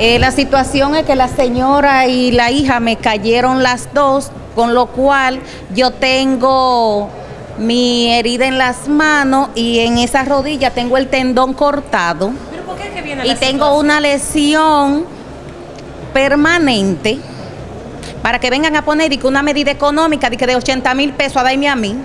Eh, la situación es que la señora y la hija me cayeron las dos, con lo cual yo tengo mi herida en las manos y en esa rodilla tengo el tendón cortado. ¿Pero por qué es que viene y la tengo situación? una lesión permanente para que vengan a poner y que una medida económica de, que de 80 mil pesos a darme a mí.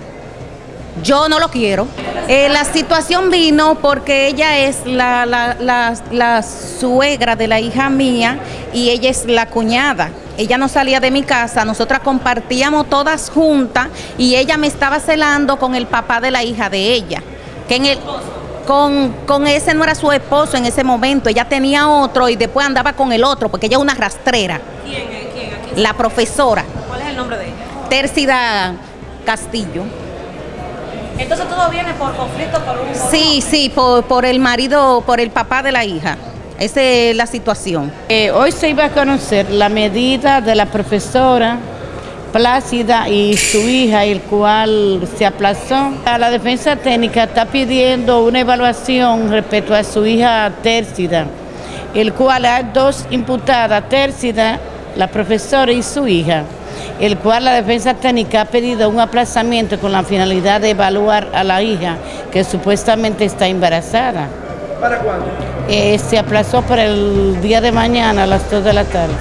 Yo no lo quiero. Eh, la situación vino porque ella es la, la- la- la suegra de la hija mía y ella es la cuñada. Ella no salía de mi casa, nosotras compartíamos todas juntas y ella me estaba celando con el papá de la hija de ella. Que en el, con, con ese no era su esposo en ese momento, ella tenía otro y después andaba con el otro porque ella es una rastrera, ¿Quién es? ¿Quién? ¿A quién? la profesora ¿Cuál es el nombre de ella? Tércida Castillo. Entonces todo viene por conflicto, por un... Sí, sí, por, por el marido, por el papá de la hija. Esa es la situación. Eh, hoy se iba a conocer la medida de la profesora Plácida y su hija, el cual se aplazó. La defensa técnica está pidiendo una evaluación respecto a su hija Tércida, el cual hay dos imputadas, Tércida, la profesora y su hija, el cual la defensa técnica ha pedido un aplazamiento con la finalidad de evaluar a la hija que supuestamente está embarazada. ¿Para cuándo? Eh, se aplazó para el día de mañana a las 2 de la tarde.